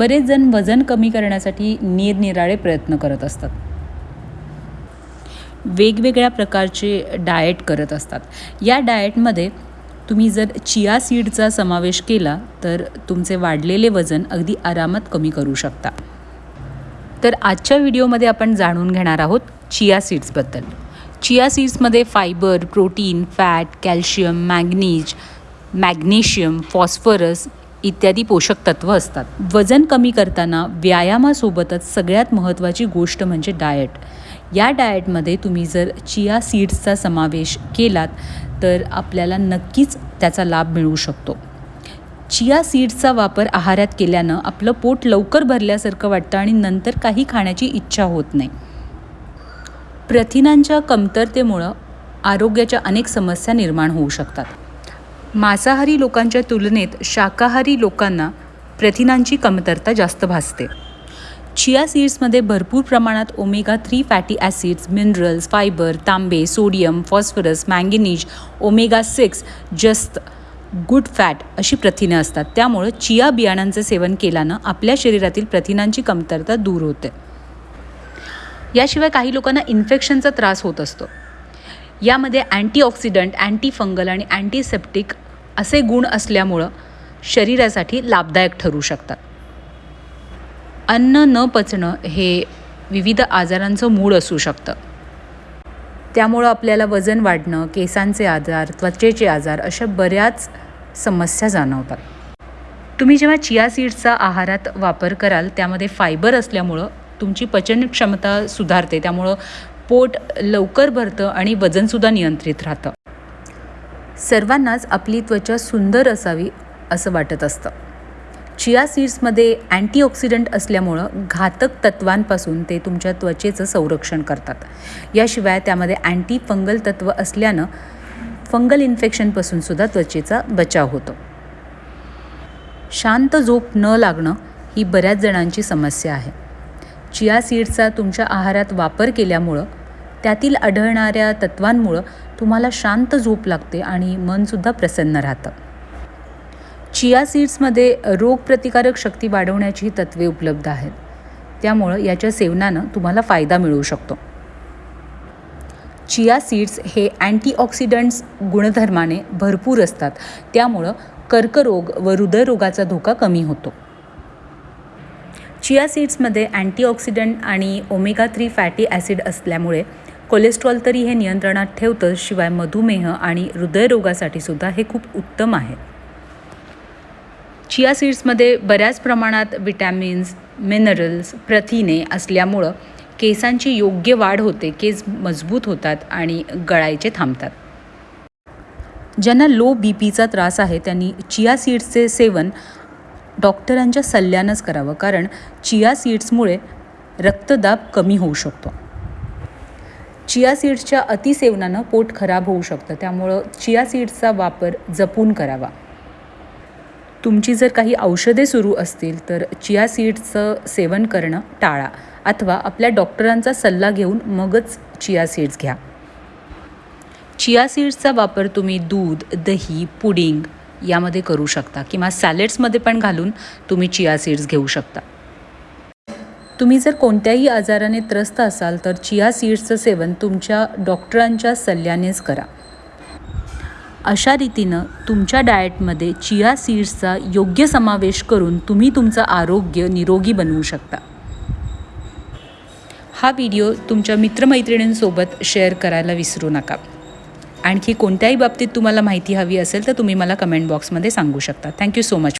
बरेच जण वजन कमी करण्यासाठी निरनिराळे प्रयत्न करत असतात. वेगवेगळ्या प्रकारचे डाएट करत असतात. या डाएटमध्ये तुम्ही जर चिया सीडचा समावेश केला तर तुमचे वाढलेले वजन अगदी आरामात कमी करू शकता. तर आजच्या व्हिडिओमध्ये आपण जाणून घेणार आहोत चिया सीड्सबद्दल chia सीड्समध्ये fibre protein fat calcium manganese magnesium phosphorus इत्यादी पोषक तत्त्व असतात. वजन कमी करताना व्यायामासोबतच सगळ्यात महत्त्वाची गोष्ट म्हणजे डाएट या डाएटमध्ये तुम्ही जर चिया सीड्सचा समावेश केलात तर आपल्याला नक्कीच त्याचा लाभ मिळू शकतो. चिया सीड्सचा वापर आहारात केल्यानं आपलं पोट लवकर भरल्यासारखं वाटतं आणि नंतर काही खाण्याची इच्छा होत नाही. प्रथिनांच्या कमतरतेमुळं आरोग्याच्या अनेक समस्या निर्माण होऊ शकतात. मांसाहारी लोकांच्या तुलनेत शाकाहारी लोकांना प्रथिनांची कमतरता जास्त भासते. चिया सीड्समध्ये भरपूर प्रमाणात omega three fatty acids minerals fibre तांबे sodium phosphorus manganese omega six जस्त गुड फॅट अशी प्रथिने असतात. त्यामुळं चिया बियाणांचं सेवन केल्यानं आपल्या शरीरातील प्रथिनांची कमतरता दूर होते. याशिवाय काही लोकांना इन्फेक्शनचा त्रास होत असतो. यामध्ये अँटीऑक्सिडंट अँटीफंगल आणि अँटीसेप्टिक असे गुण असल्यामुळं शरीरासाठी लाभदायक ठरू शकतात. अन्न न पचणं हे विविध आजारांचं मूळ असू शकतं. त्यामुळं आपल्याला वजन वाढणं केसांचे आजार त्वचेचे आजार अशा बऱ्याच समस्या जाणवतात. तुम्ही जेव्हा चिया सीड्सचा आहारात वापर कराल त्यामध्ये फायबर असल्यामुळं तुमची पचन क्षमता सुधारते. त्यामुळं पोट लवकर भरतं आणि वजनसुद्धा नियंत्रित राहतं. सर्वांनाच आपली त्वचा सुंदर असावी असं वाटत असतं. चिया सीड्समध्ये अँटीऑक्सिडंट असल्यामुळं घातक तत्वांपासून ते तुमच्या त्वचेचं संरक्षण करतात. याशिवाय त्यामध्ये अँटी फंगल तत्व असल्यानं फंगल इन्फेक्शनपासूनसुद्धा त्वचेचा बचाव होतो. शांत झोप न लागणं ही बऱ्याच जणांची समस्या आहे. चिया सीड्सचा तुमच्या आहारात वापर केल्यामुळं त्यातील आढळणाऱ्या तत्वांमुळं तुम्हाला शांत झोप लागते आणि मनसुद्धा प्रसन्न राहतं. चिया सीड्समध्ये रोगप्रतिकारक शक्ती वाढवण्याची तत्त्वे उपलब्ध आहेत. त्यामुळं याच्या सेवनानं तुम्हाला फायदा मिळू शकतो. चिया सीड्स हे अँटीऑक्सिडंट्स गुणधर्माने भरपूर असतात. त्यामुळं कर्करोग व हृदयरोगाचा धोका कमी होतो. चिया सीड्समध्ये अँटीऑक्सिडंट आणि ओमेगा थ्री फॅटी ॲसिड असल्यामुळे कोलेस्ट्रॉल तरी हे नियंत्रणात ठेवतं शिवाय मधुमेह आणि हृदयरोगासाठी सुद्धा हे खूप उत्तम आहे. चिया सीड्समध्ये बऱ्याच प्रमाणात विटॅमिन्स मिनरल्स प्रथिने असल्यामुळं केसांची योग्य वाढ होते केस मजबूत होतात आणि गळायचे थांबतात. ज्यांना लो बी पीचा त्रास आहे त्यांनी चिया सीड्सचे सेवन डॉक्टरांच्या सल्ल्यानंच करावं कारण चिया सीड्समुळे रक्तदाब कमी होऊ शकतो. चिया सीड्सच्या अतिसेवनानं पोट खराब होऊ शकतं. त्यामुळं चिया सीड्सचा वापर जपून करावा. तुमची जर काही औषधे सुरू असतील तर चिया सीड्सचं सेवन करणं टाळा. अथवा आपल्या डॉक्टरांचा सल्ला घेऊन मगच चिया सीड्स घ्या. चिया सीड्सचा वापर तुम्ही दूध दही पुडिंग यामध्ये करू शकता किंवा सॅलेड्समध्ये पण घालून तुम्ही चिया सीड्स घेऊ शकता. तुम्ही जर कोणत्याही आजाराने त्रस्त असाल तर चिया सीड्सचं सेवन तुमच्या डॉक्टरांच्या सल्ल्यानेच करा. अशा रीतीनं तुमच्या डाएटमध्ये चिया सीड्सचा योग्य समावेश करून तुम्ही तुमचं आरोग्य निरोगी बनवू शकता. हा व्हिडिओ तुमच्या मित्रमैत्रिणींसोबत शेअर करायला विसरू नका. आणखी कोणत्याही बाबतीत तुम्हाला माहिती हवी असेल तर तुम्ही मला कमेंट बॉक्समध्ये सांगू शकता. Thank you so much.